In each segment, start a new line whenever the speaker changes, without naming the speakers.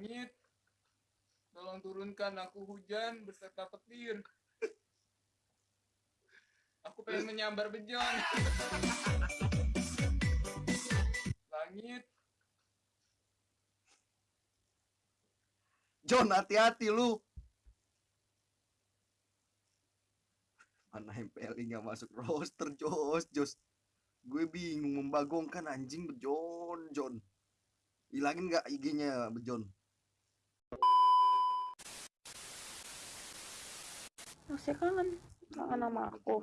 Langit, tolong turunkan aku hujan beserta petir. Aku pengen menyambar bejon. Langit,
John hati-hati lu. Mana MPL nggak masuk roster Jos. Jos gue bingung membagongkan anjing bejon John. Hilangin nggak IG-nya bejon
Masih kangen. Kangen sama aku.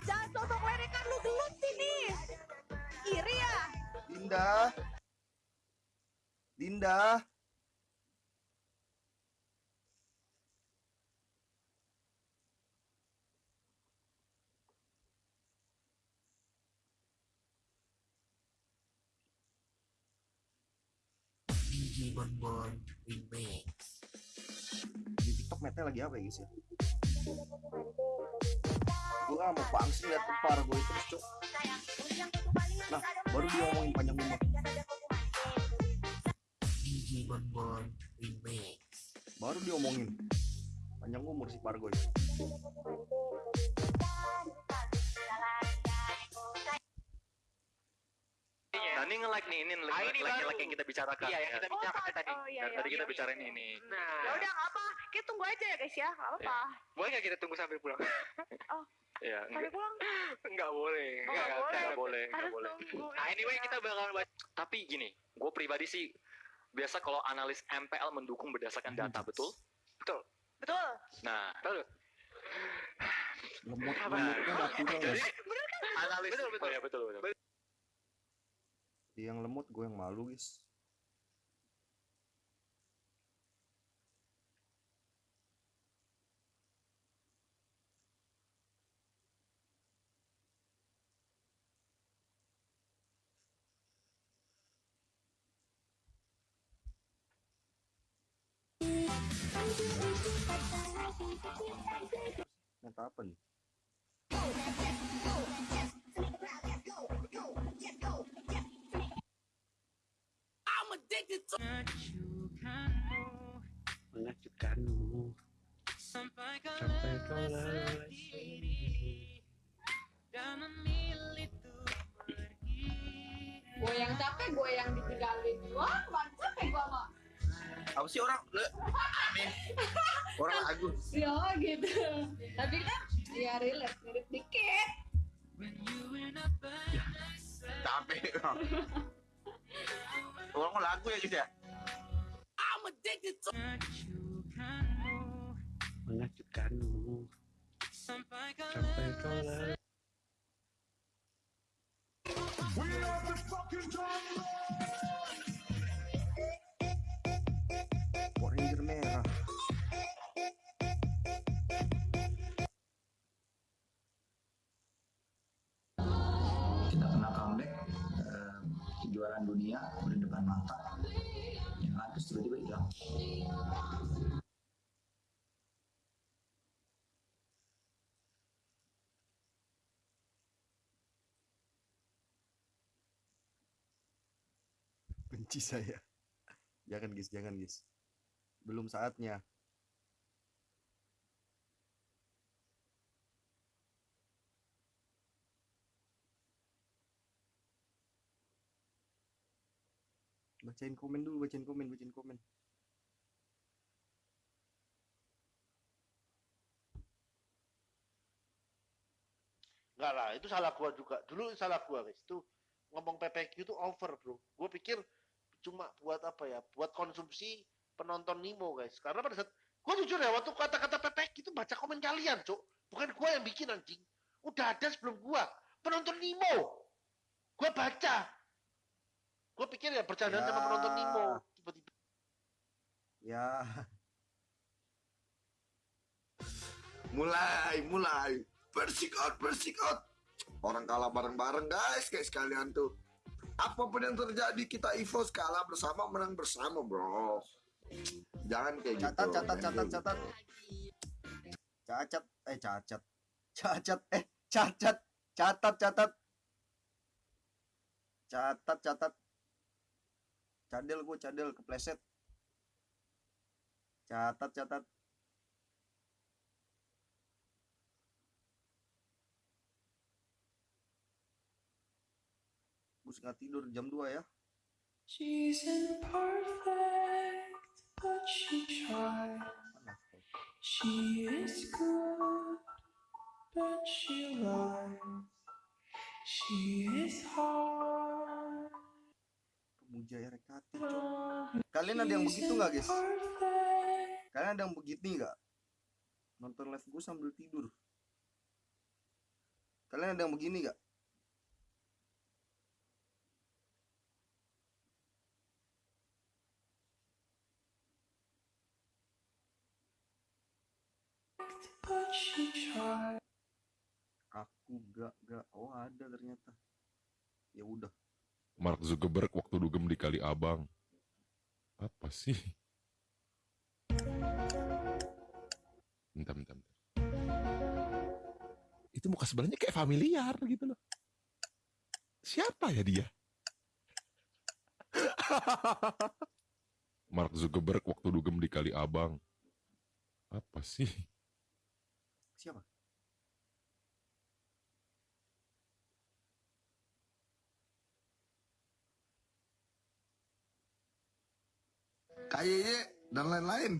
jangan sosok lu gelut sini. Iri ya?
Dinda. Di TikTok mete lagi apa ya guys ya? Gue gak mau bangsi liat tepar gue terus cok nah baru dia ngomongin panjang umur baru dia omongin panjang umur si Pargoy
Nah ini nge-like nih, ini
Ah, ini
like, like,
baru.
yang kita bicarakan.
Iya, yang
ya.
kita bicarakan tadi.
Oh iya,
Dan
iya.
tadi kita
iya.
bicarain ini.
Nah,
Ya udah nggak apa, kita tunggu aja ya guys ya, nggak apa-apa.
boleh nggak kita tunggu sampai pulang?
Iya,
Sampai
enggak,
pulang
Enggak boleh.
Oh, nggak boleh.
enggak boleh, enggak
harus
boleh.
tunggu.
Nah, anyway kita bakal baca.
Tapi gini, gue pribadi sih biasa kalau analis MPL mendukung berdasarkan data, betul?
betul.
Nah,
Betul.
lemot natural
jadi analis
Betul, betul.
Oh, ya, betul, betul.
Yang lemot gue yang malu guys Nyata apa nih?
mengejutkanmu sampai kau lelah
Gue yang capek, gue yang ditinggalin. Wah, bang capek gue mah.
Apa sih orang? Le- Aneh. Orang Agus.
Ya gitu. Tapi kan, ya relate, mirip dikit.
Capek. Orang lagu ya guys ya?
mengejutkanmu sampai kau lelah
Power Benci saya. Jangan guys, jangan guys. Belum saatnya. Bacain komen dulu, bacain komen, bacain komen.
Enggak lah, itu salah gua juga. Dulu salah gua, guys. Itu ngomong PPQ itu over, Bro. Gua pikir cuma buat apa ya? Buat konsumsi penonton Nimo, guys. Karena pada saat gua jujur ya, waktu kata-kata PPQ itu baca komen kalian, Cuk. Bukan gua yang bikin anjing. Udah ada sebelum gua. Penonton Nimo. Gua baca. Gua pikir ya bercandaan sama
Ya.
penonton Nimo. Tiba-tiba
Ya. Mulai, mulai. Persik out, persik out.
orang kalah bareng-bareng guys kayak sekalian tuh. Apa pun yang terjadi kita EVOS kalah bersama menang bersama bro. Jangan kayak
catat
gitu
catat catat
kayak
catat.
gitu.
cacat eh cacat. Cacat eh cacat. Catat catat. Catat catat. Cadel gue cadel kepleset. Catat catat gue nggak tidur jam 2 ya
She's imperfect, but she tried. She is good, but she lies. She is hard.
pemuja Cok. kalian ada yang begitu nggak guys kalian ada yang begitu nggak nonton live gue sambil tidur kalian ada yang begini nggak aku gak gak oh ada ternyata ya udah
Mark Zuckerberg waktu dugem di Kali Abang. Apa sih? Bentar, bentar, bentar. Itu muka sebelahnya kayak familiar gitu loh. Siapa ya dia? Mark Zuckerberg waktu dugem di Kali Abang. Apa sih?
siapa
KYY dan lain-lain.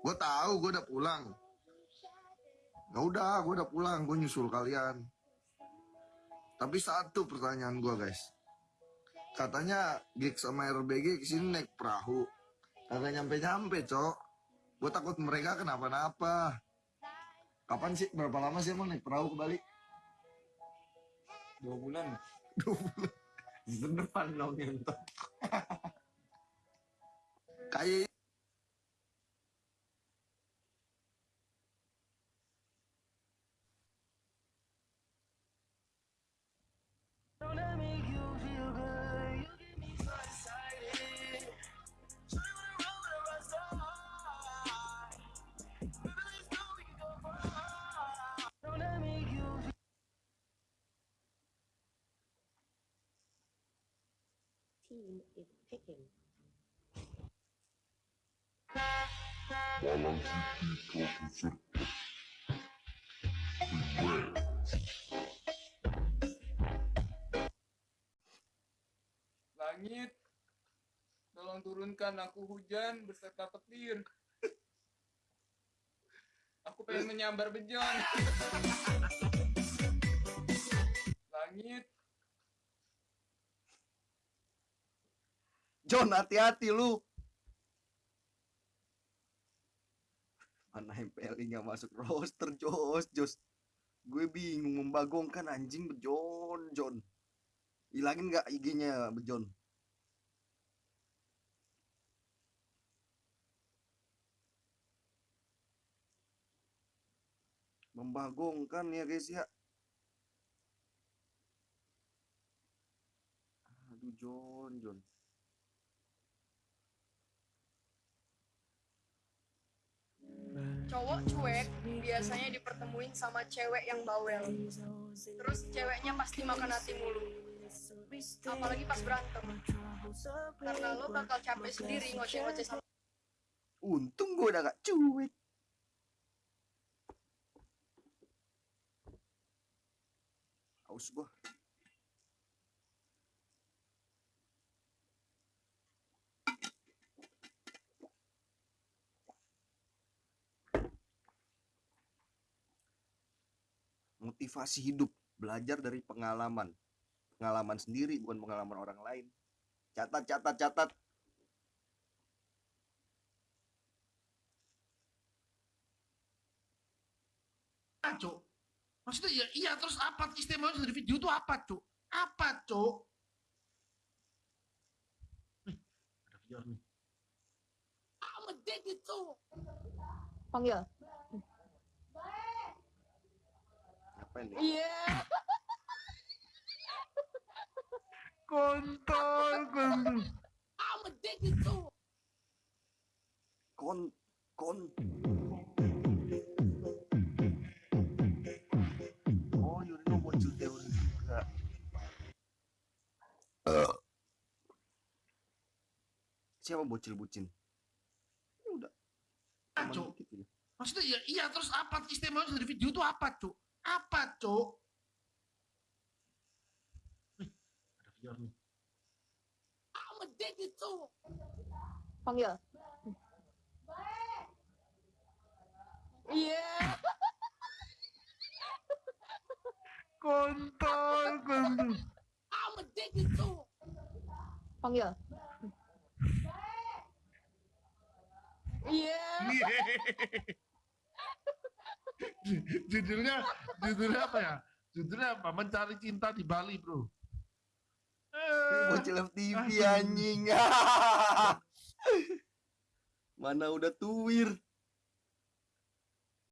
Gue tahu gue udah pulang. Ya udah, gue udah pulang. Gue nyusul kalian. Tapi satu pertanyaan gue guys. Katanya gig sama RBG ke sini naik perahu. Kagak nyampe-nyampe, cok. Gue takut mereka kenapa-napa. Kapan sih? Berapa lama sih emang naik perahu ke Bali?
Dua bulan.
Dua bulan.
Depan dong.
Kayak
Team is picking.
Langit, tolong turunkan aku hujan beserta petir. Aku pengen menyambar bejon. Langit,
John hati-hati lu mana MPL nggak masuk roster Jos. Jos gue bingung membagongkan anjing bejon John hilangin nggak IG-nya bejon membagongkan ya guys ya. Aduh John John
cowok cuek biasanya dipertemuin sama cewek yang bawel. Terus ceweknya pasti makan hati mulu. Apalagi pas berantem. Karena lo bakal capek sendiri ngoceh-ngoceh sama
untung gue udah gak cuek haus gua motivasi hidup belajar dari pengalaman pengalaman sendiri bukan pengalaman orang lain catat catat catat
Ah, Cuk. Maksudnya ya iya terus apa istimewa dari video itu apa, Cuk? Apa, Cuk? Nih, ada VR nih. To.
panggil
apa ini
iya
Kontol, kontol.
I'm addicted to.
Kon kon. Oh, Yurino muncul teori juga. Siapa bocil bucin? Ya udah.
Ah, Cuk.
dikit gitu.
Maksudnya ya iya terus apa istimewanya dari video itu apa, Cuk? Apa, Cuk? Wih, ada Fior nih.
I'm addicted to.
Panggil. Iya.
Kontol, kontol.
I'm addicted to.
Panggil. Iya.
Judulnya judulnya apa ya? Judulnya apa? Mencari cinta di Bali, Bro.
Ini bocil FTV anjing. Mana udah tuwir.